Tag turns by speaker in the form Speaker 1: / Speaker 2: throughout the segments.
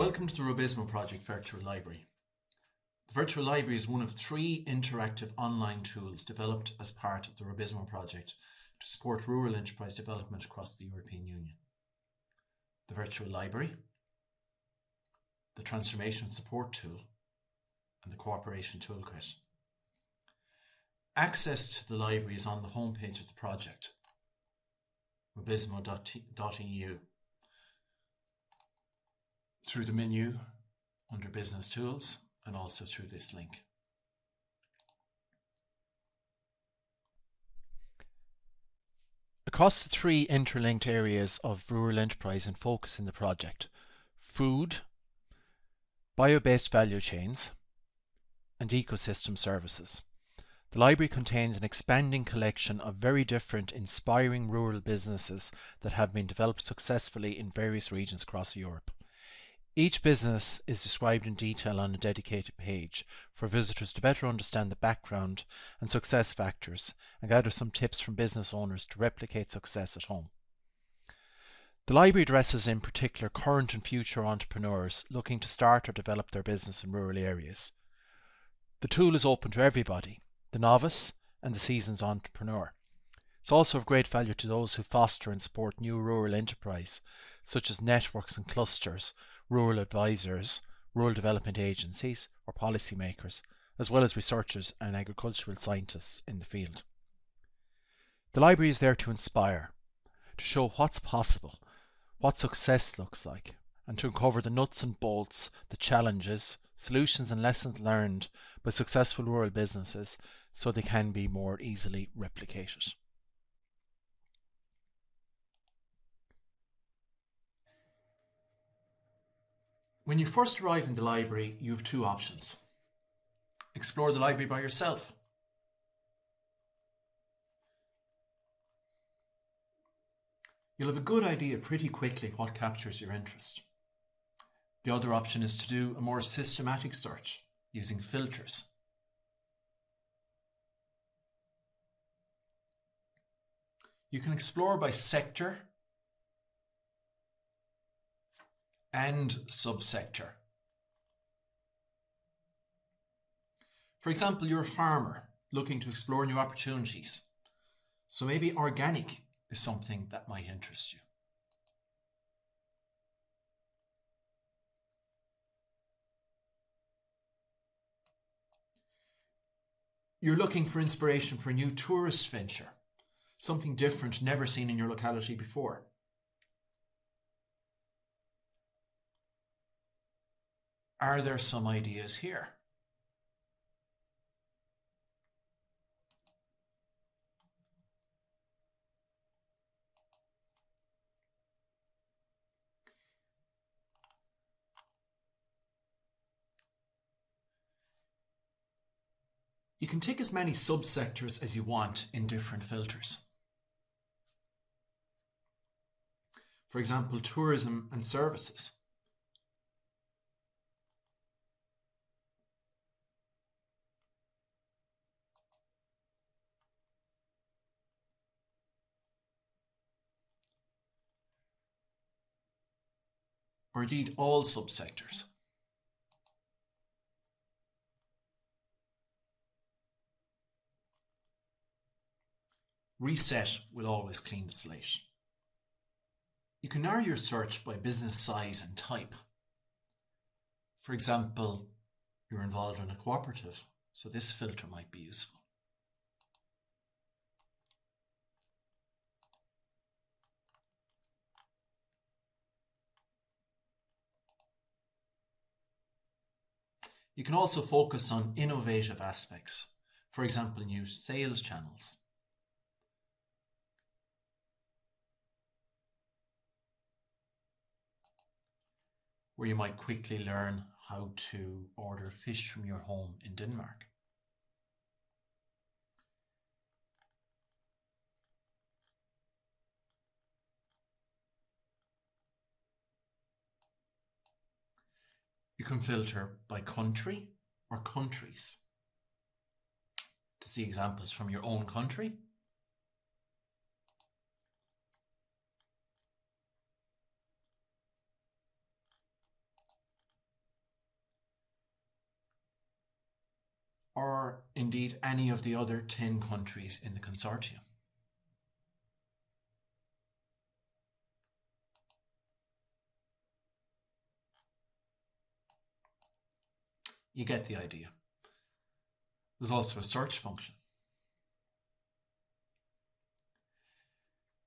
Speaker 1: Welcome to the Rubizmo Project Virtual Library. The Virtual Library is one of three interactive online tools developed as part of the Rubizmo Project to support rural enterprise development across the European Union. The Virtual Library, the Transformation Support Tool, and the Cooperation Toolkit. Access to the library is on the homepage of the project, rubizmo.eu through the menu under Business Tools and also through this link.
Speaker 2: Across the three interlinked areas of rural enterprise and focus in the project, food, bio-based value chains, and ecosystem services. The library contains an expanding collection of very different inspiring rural businesses that have been developed successfully in various regions across Europe. Each business is described in detail on a dedicated page for visitors to better understand the background and success factors and gather some tips from business owners to replicate success at home. The library addresses in particular current and future entrepreneurs looking to start or develop their business in rural areas. The tool is open to everybody, the novice and the seasoned entrepreneur. It's also of great value to those who foster and support new rural enterprise, such as networks and clusters rural advisors, rural development agencies, or policymakers, as well as researchers and agricultural scientists in the field. The library is there to inspire, to show what's possible, what success looks like, and to uncover the nuts and bolts, the challenges, solutions and lessons learned by successful rural businesses so they can be more easily replicated.
Speaker 1: When you first arrive in the library, you have two options. Explore the library by yourself. You'll have a good idea pretty quickly what captures your interest. The other option is to do a more systematic search using filters. You can explore by sector, and subsector. For example, you're a farmer looking to explore new opportunities. So maybe organic is something that might interest you. You're looking for inspiration for a new tourist venture, something different never seen in your locality before. Are there some ideas here? You can take as many subsectors as you want in different filters. For example, tourism and services. Or indeed all subsectors. Reset will always clean the slate. You can narrow your search by business size and type. For example, you're involved in a cooperative, so this filter might be useful. You can also focus on innovative aspects, for example, new sales channels. Where you might quickly learn how to order fish from your home in Denmark. can filter by country or countries to see examples from your own country. or indeed any of the other 10 countries in the consortium. You get the idea. There's also a search function.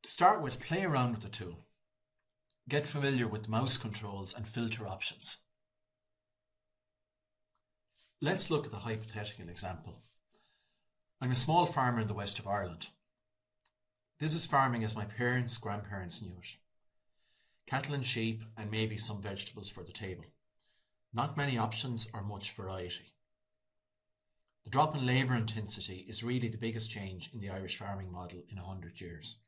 Speaker 1: To start with, play around with the tool. Get familiar with mouse controls and filter options. Let's look at the hypothetical example. I'm a small farmer in the west of Ireland. This is farming as my parents, grandparents knew it. Cattle and sheep and maybe some vegetables for the table. Not many options or much variety. The drop in labour intensity is really the biggest change in the Irish farming model in 100 years.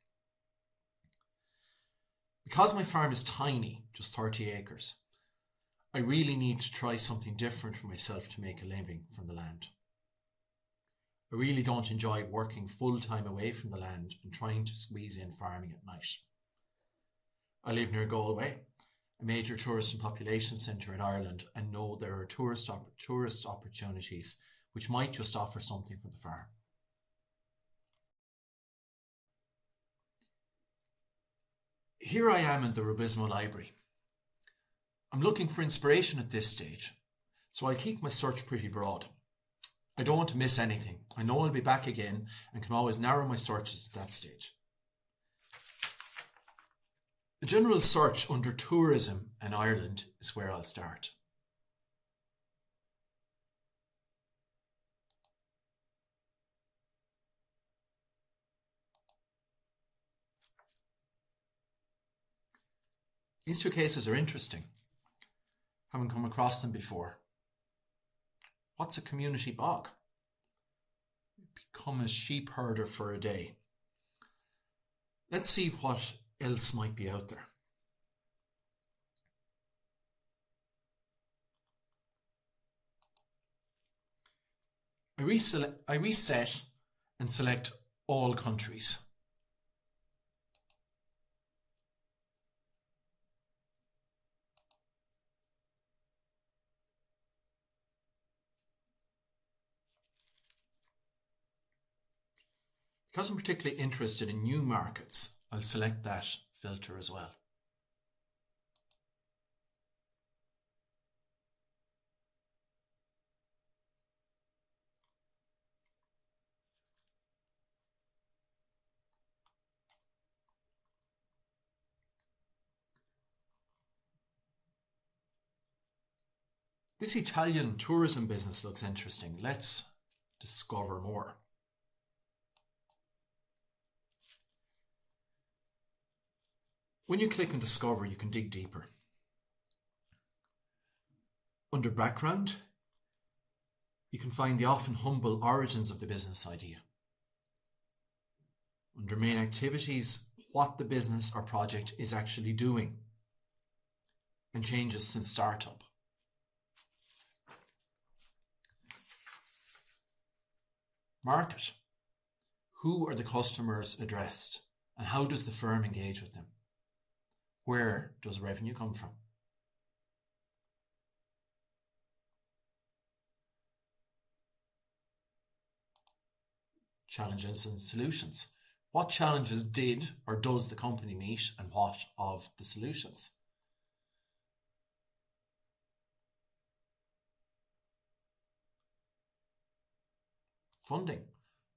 Speaker 1: Because my farm is tiny, just 30 acres, I really need to try something different for myself to make a living from the land. I really don't enjoy working full time away from the land and trying to squeeze in farming at night. I live near Galway major tourist and population centre in Ireland and know there are tourist, op- tourist opportunities which might just offer something for the farm. Here I am in the Rubizmo Library. I'm looking for inspiration at this stage, so I'll keep my search pretty broad. I don't want to miss anything. I know I'll be back again and can always narrow my searches at that stage. A general search under tourism in Ireland is where I'll start. These two cases are interesting. Haven't come across them before. What's a community bog? Become a sheep herder for a day. Let's see what else might be out there. I, I reset and select all countries. Because I'm particularly interested in new markets, I'll select that filter as well. This Italian tourism business looks interesting. Let's discover more. When you click on Discover, you can dig deeper. Under Background, you can find the often humble origins of the business idea. Under Main Activities, what the business or project is actually doing and changes since startup. Market. Who are the customers addressed and how does the firm engage with them? Where does revenue come from? Challenges and solutions. What challenges did or does the company meet and what of the solutions? Funding.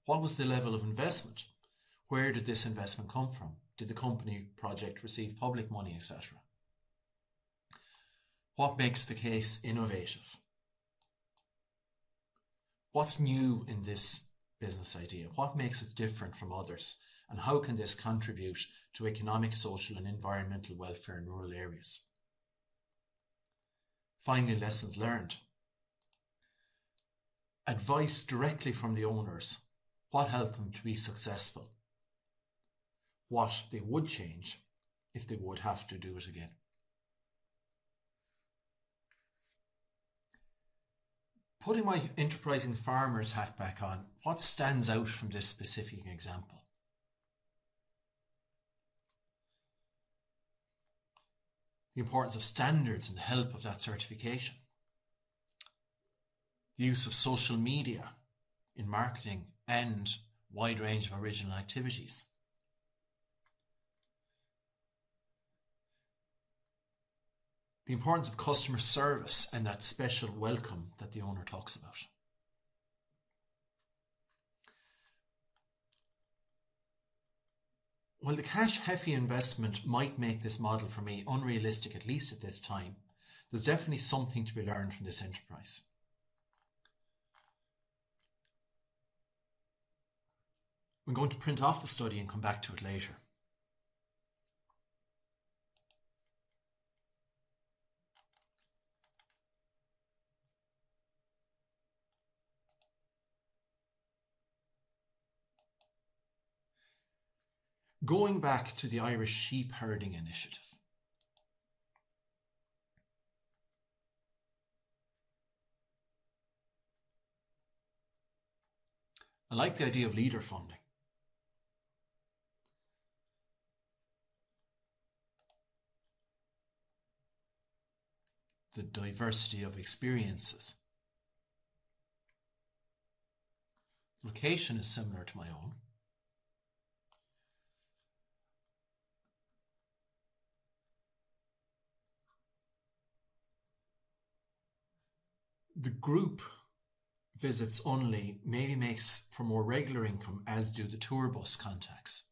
Speaker 1: What was the level of investment? Where did this investment come from? Did the company project receive public money, etc.? What makes the case innovative? What's new in this business idea? What makes it different from others? And how can this contribute to economic, social, and environmental welfare in rural areas? Finally, lessons learned. Advice directly from the owners. What helped them to be successful? What they would change if they would have to do it again. Putting my enterprising farmer's hat back on, what stands out from this specific example? The importance of standards and the help of that certification. The use of social media in marketing and wide range of original activities. The importance of customer service and that special welcome that the owner talks about. While the cash heavy investment might make this model for me unrealistic, at least at this time, there's definitely something to be learned from this enterprise. I'm going to print off the study and come back to it later. Going back to the Irish sheep herding initiative. I like the idea of leader funding. The diversity of experiences. Location is similar to my own. The group visits only maybe makes for more regular income, as do the tour bus contacts.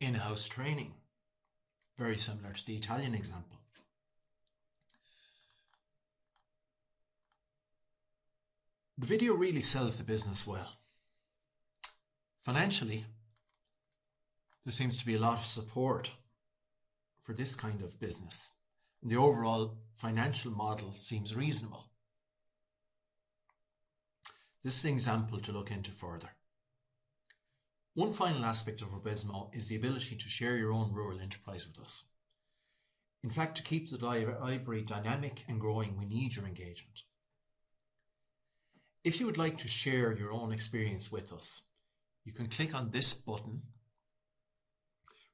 Speaker 1: In-house training, very similar to the Italian example. The video really sells the business well. Financially, there seems to be a lot of support for this kind of business. And the overall financial model seems reasonable. This is an example to look into further. One final aspect of Rubizmo is the ability to share your own rural enterprise with us. In fact, to keep the library dynamic and growing, we need your engagement. If you would like to share your own experience with us, you can click on this button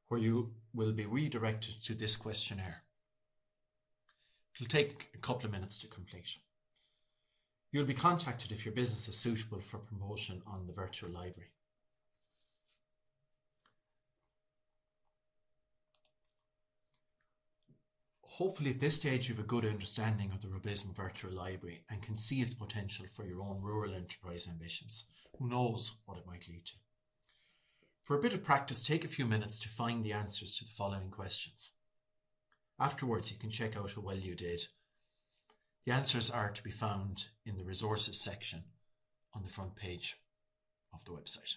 Speaker 1: where you will be redirected to this questionnaire. It'll take a couple of minutes to complete. You'll be contacted if your business is suitable for promotion on the virtual library. Hopefully at this stage you have a good understanding of the Rubizmo Virtual Library and can see its potential for your own rural enterprise ambitions. Who knows what it might lead to. For a bit of practice, take a few minutes to find the answers to the following questions. Afterwards, you can check out how well you did. The answers are to be found in the resources section on the front page of the website.